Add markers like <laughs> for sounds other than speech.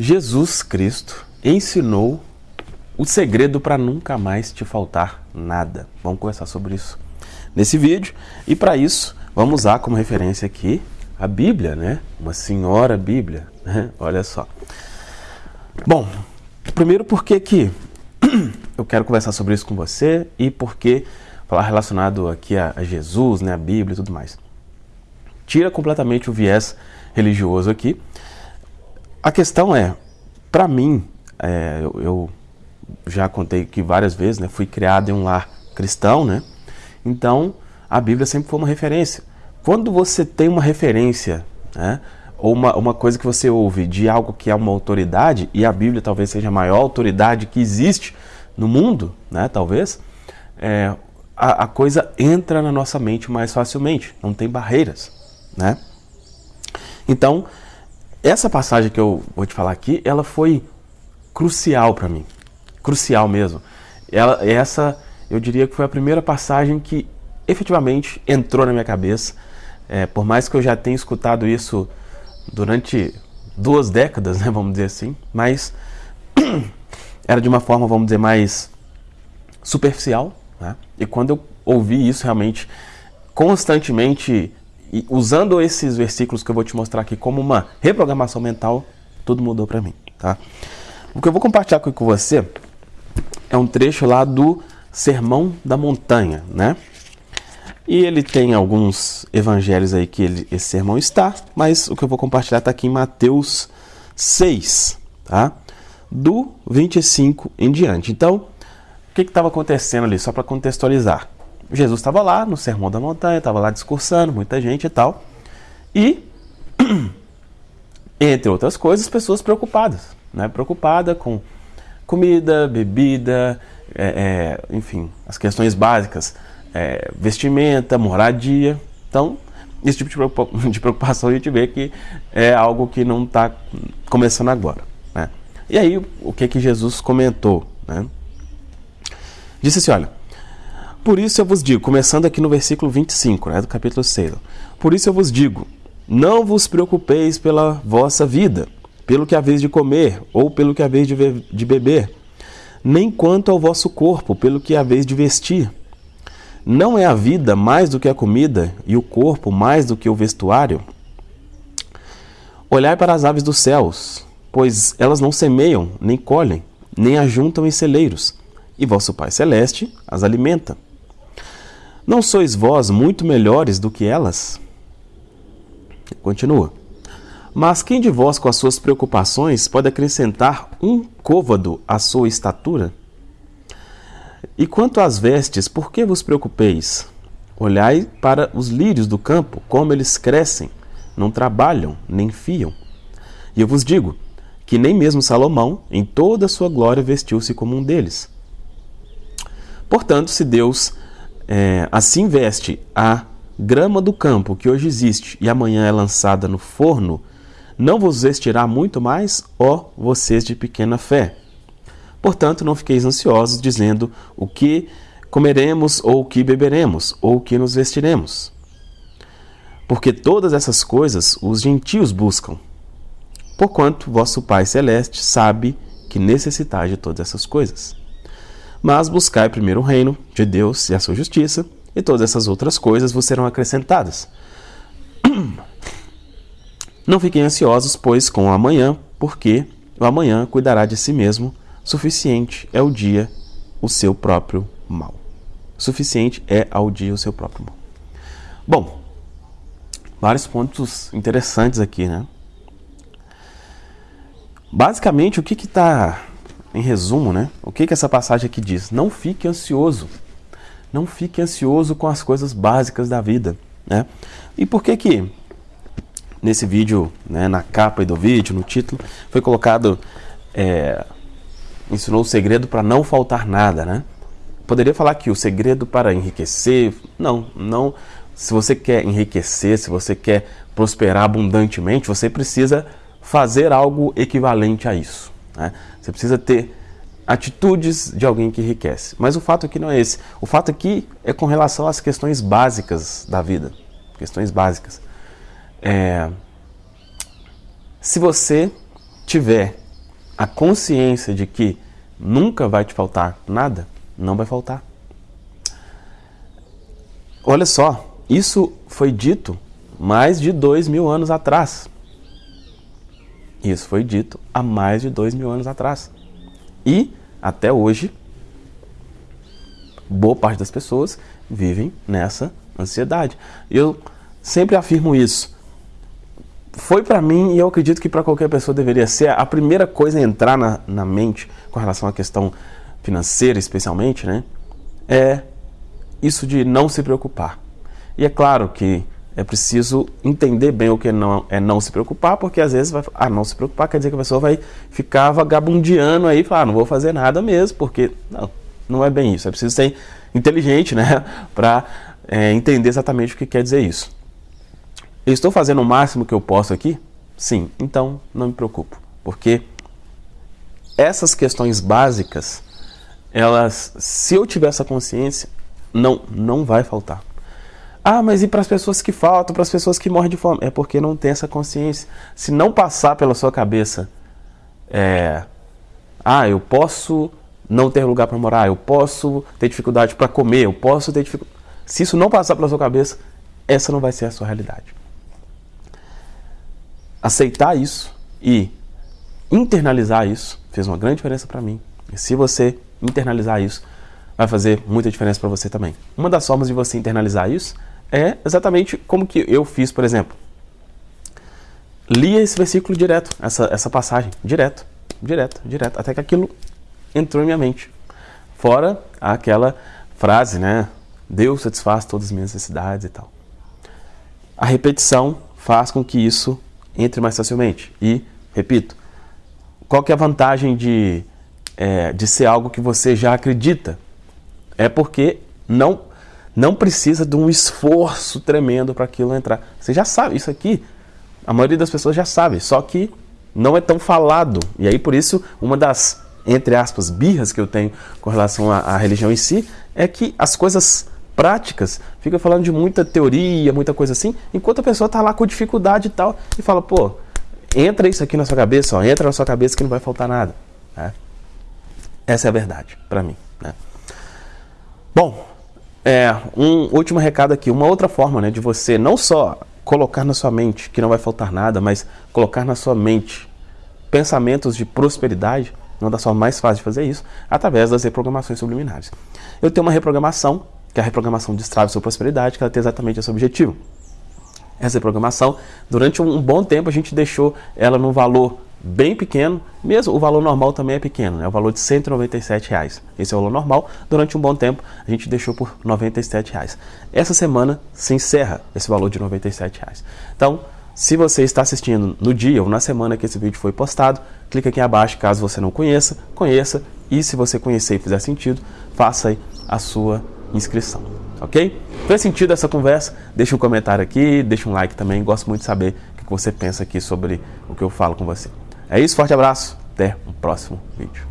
Jesus Cristo ensinou o segredo para nunca mais te faltar nada. Vamos conversar sobre isso nesse vídeo. E para isso, vamos usar como referência aqui a Bíblia, né? Uma senhora Bíblia, né? Olha só. Bom, primeiro porque que eu quero conversar sobre isso com você e porque falar relacionado aqui a, a Jesus, né, a Bíblia e tudo mais. Tira completamente o viés religioso aqui a questão é, para mim, é, eu, eu, já contei que várias vezes, né, fui criado em um lar cristão, né? Então, a Bíblia sempre foi uma referência. Quando você tem uma referência, né, ou uma, uma coisa que você ouve de algo que é uma autoridade, e a Bíblia talvez seja a maior autoridade que existe no mundo, né, talvez, é, a, a coisa entra na nossa mente mais facilmente, não tem barreiras, né? Então, essa passagem que eu vou te falar aqui, ela foi crucial para mim. Crucial mesmo. Ela, essa, eu diria que foi a primeira passagem que efetivamente entrou na minha cabeça. É, por mais que eu já tenha escutado isso durante duas décadas, né, vamos dizer assim, mas <clears throat> era de uma forma, vamos dizer, mais superficial. Né? E quando eu ouvi isso realmente constantemente e usando esses versículos que eu vou te mostrar aqui como uma reprogramação mental, tudo mudou para mim, tá? O que eu vou compartilhar com você é um trecho lá do Sermão da Montanha, né? E ele tem alguns evangelhos aí que ele, esse sermão está, mas o que eu vou compartilhar está aqui em Mateus 6, tá? Do 25 em diante. Então, o que estava acontecendo ali? Só para contextualizar. Jesus estava lá no Sermão da Montanha, estava lá discursando, muita gente e tal. E, <clears throat> entre outras coisas, pessoas preocupadas, né? Preocupada com comida, bebida, é, é, enfim, as questões básicas, é, vestimenta, moradia. Então, esse tipo de <laughs> preocupação a gente vê que é algo que não está começando agora. Né? E aí, o que que Jesus comentou? Né? Disse assim: olha, por isso eu vos digo, começando aqui no versículo 25, né, do capítulo 6. Por isso eu vos digo: não vos preocupeis pela vossa vida, pelo que haveis de comer, ou pelo que haveis de, de beber, nem quanto ao vosso corpo, pelo que haveis de vestir. Não é a vida mais do que a comida, e o corpo mais do que o vestuário? Olhai para as aves dos céus, pois elas não semeiam, nem colhem, nem ajuntam em celeiros, e vosso Pai Celeste as alimenta. Não sois vós muito melhores do que elas? Continua. Mas quem de vós, com as suas preocupações, pode acrescentar um côvado à sua estatura? E quanto às vestes, por que vos preocupeis? Olhai para os lírios do campo, como eles crescem, não trabalham, nem fiam. E eu vos digo que nem mesmo Salomão, em toda a sua glória, vestiu-se como um deles. Portanto, se Deus é, assim veste a grama do campo que hoje existe e amanhã é lançada no forno, não vos vestirá muito mais, ó vocês de pequena fé. Portanto, não fiqueis ansiosos, dizendo o que comeremos, ou o que beberemos, ou o que nos vestiremos. Porque todas essas coisas os gentios buscam. Porquanto vosso Pai Celeste sabe que necessitais de todas essas coisas. Mas buscai primeiro o reino de Deus e a sua justiça, e todas essas outras coisas vos serão acrescentadas. <clears throat> Não fiquem ansiosos, pois, com o amanhã, porque o amanhã cuidará de si mesmo. Suficiente é o dia o seu próprio mal. Suficiente é ao dia o seu próprio mal. Bom, vários pontos interessantes aqui, né? Basicamente, o que está em resumo, né? O que, que essa passagem aqui diz? Não fique ansioso. Não fique ansioso com as coisas básicas da vida, né? E por que que nesse vídeo, né, na capa do vídeo, no título, foi colocado é, ensinou o segredo para não faltar nada, né? Poderia falar que o segredo para enriquecer, não, não. Se você quer enriquecer, se você quer prosperar abundantemente, você precisa fazer algo equivalente a isso. Né? Você precisa ter atitudes de alguém que enriquece. Mas o fato aqui não é esse. O fato aqui é com relação às questões básicas da vida. Questões básicas. É... Se você tiver a consciência de que nunca vai te faltar nada, não vai faltar. Olha só, isso foi dito mais de dois mil anos atrás. Isso foi dito há mais de dois mil anos atrás. E, até hoje, boa parte das pessoas vivem nessa ansiedade. Eu sempre afirmo isso. Foi para mim, e eu acredito que para qualquer pessoa deveria ser, a primeira coisa a entrar na, na mente com relação à questão financeira, especialmente, né? É isso de não se preocupar. E é claro que é preciso entender bem o que não, é não se preocupar, porque às vezes vai, ah, não se preocupar quer dizer que a pessoa vai ficar vagabundeando aí falar, ah, não vou fazer nada mesmo, porque não, não é bem isso. É preciso ser inteligente, né, <laughs> para é, entender exatamente o que quer dizer isso. Eu estou fazendo o máximo que eu posso aqui? Sim, então não me preocupo, porque essas questões básicas, elas, se eu tiver essa consciência, não, não vai faltar. Ah, mas e para as pessoas que faltam, para as pessoas que morrem de fome? É porque não tem essa consciência. Se não passar pela sua cabeça, é, ah, eu posso não ter lugar para morar, eu posso ter dificuldade para comer, eu posso ter dificuldade. Se isso não passar pela sua cabeça, essa não vai ser a sua realidade. Aceitar isso e internalizar isso fez uma grande diferença para mim. E se você internalizar isso, vai fazer muita diferença para você também. Uma das formas de você internalizar isso é exatamente como que eu fiz, por exemplo. Lia esse versículo direto, essa, essa passagem, direto, direto, direto, até que aquilo entrou em minha mente. Fora aquela frase, né? Deus satisfaz todas as minhas necessidades e tal. A repetição faz com que isso entre mais facilmente. E, repito, qual que é a vantagem de, é, de ser algo que você já acredita? É porque não não precisa de um esforço tremendo para aquilo entrar. Você já sabe, isso aqui, a maioria das pessoas já sabe, só que não é tão falado. E aí, por isso, uma das, entre aspas, birras que eu tenho com relação à, à religião em si, é que as coisas práticas fica falando de muita teoria, muita coisa assim, enquanto a pessoa está lá com dificuldade e tal, e fala, pô, entra isso aqui na sua cabeça, ó, entra na sua cabeça que não vai faltar nada. Né? Essa é a verdade, para mim. Né? Bom, é, um último recado aqui, uma outra forma né, de você não só colocar na sua mente que não vai faltar nada, mas colocar na sua mente pensamentos de prosperidade, uma das formas mais fáceis de fazer isso, através das reprogramações subliminares. Eu tenho uma reprogramação, que é a reprogramação de Strava sua prosperidade, que ela tem exatamente esse objetivo. Essa reprogramação, durante um bom tempo a gente deixou ela num valor bem pequeno, mesmo o valor normal também é pequeno, é o valor de 197 reais. Esse é o valor normal. Durante um bom tempo a gente deixou por 97 reais. Essa semana se encerra esse valor de 97 reais. Então, se você está assistindo no dia ou na semana que esse vídeo foi postado, clique aqui abaixo caso você não conheça, conheça e se você conhecer e fizer sentido, faça aí a sua inscrição, ok? Fez sentido essa conversa? Deixa um comentário aqui, deixa um like também, gosto muito de saber o que você pensa aqui sobre o que eu falo com você. É isso, forte abraço, até o próximo vídeo.